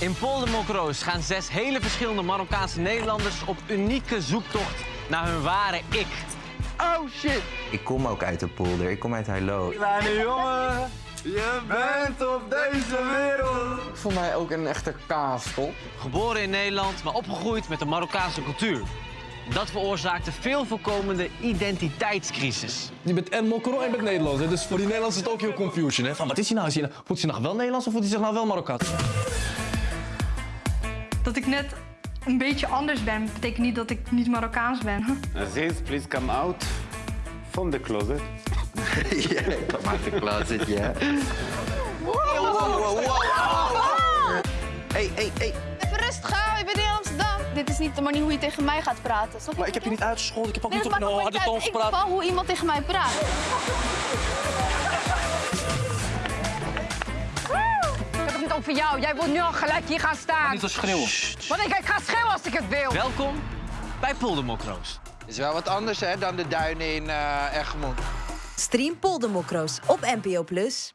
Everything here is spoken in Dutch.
In Poldermokroos gaan zes hele verschillende Marokkaanse Nederlanders op unieke zoektocht naar hun ware ik. Oh shit! Ik kom ook uit de polder, ik kom uit Heilo. Kleine jongen, je bent op deze wereld. Voor mij ook een echte kaaskop. Geboren in Nederland, maar opgegroeid met de Marokkaanse cultuur. Dat veroorzaakte veel voorkomende identiteitscrisis. Je bent en Mokro en je bent Nederlands. hè. Dus voor die Nederlanders is het ook heel confusion. Hè? Van, wat is hij nou? Is hij nou? Voelt hij zich nou wel Nederlands of voelt hij zich nou wel Marokkaans? Dat ik net een beetje anders ben, betekent niet dat ik niet Marokkaans ben. Aziz, please come out from the closet. ja, kom uit de closet, ja. Hey, hey, hey. Even rustig aan, ik ben in Amsterdam. Dit is niet de manier hoe je tegen mij gaat praten. Snap? Maar ik heb je niet uitgescholden. Ik heb ook Nee, niet op een harde toon Ik gepraat. bepaal hoe iemand tegen mij praat. Over jou. Jij wilt nu al gelijk hier gaan staan. Niet als schreeuwen. Want ik, ik ga schreeuwen als ik het wil. Welkom bij Poldermokroos. Is wel wat anders hè, dan de duinen in eh Egmond. Stream Poldermokroos op NPO Plus.